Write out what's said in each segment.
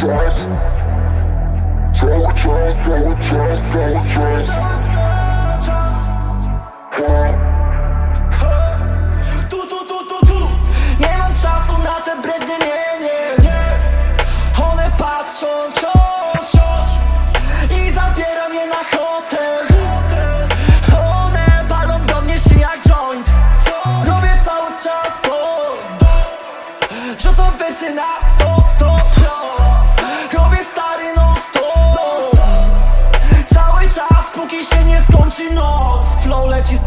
traumatized Traumatized, traumatized, Tu, tu, tu, tu, tu Nie mam czasu na te brednie, nie, nie One patrzą w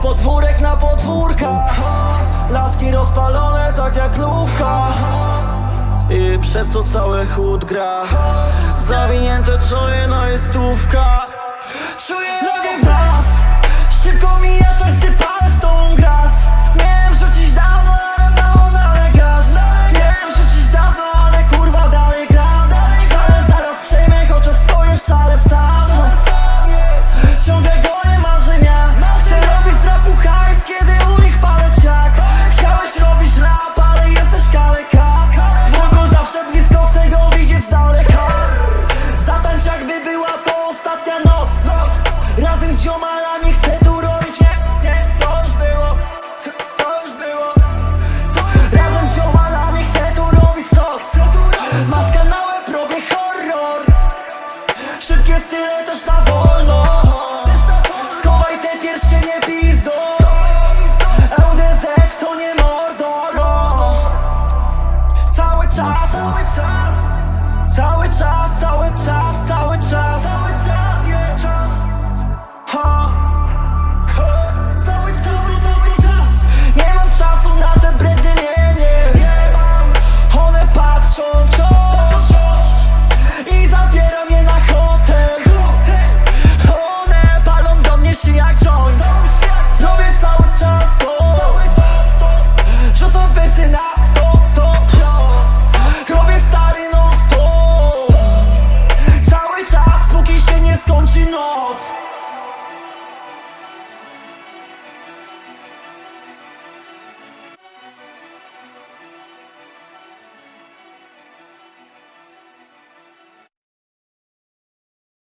podwórek na podwórka. Laski rozpalone tak jak lówka. I przez to cały chód gra. Zawinięte czoje, no i stówka. Czuję nogi w So we just, so we sour so we toss You know.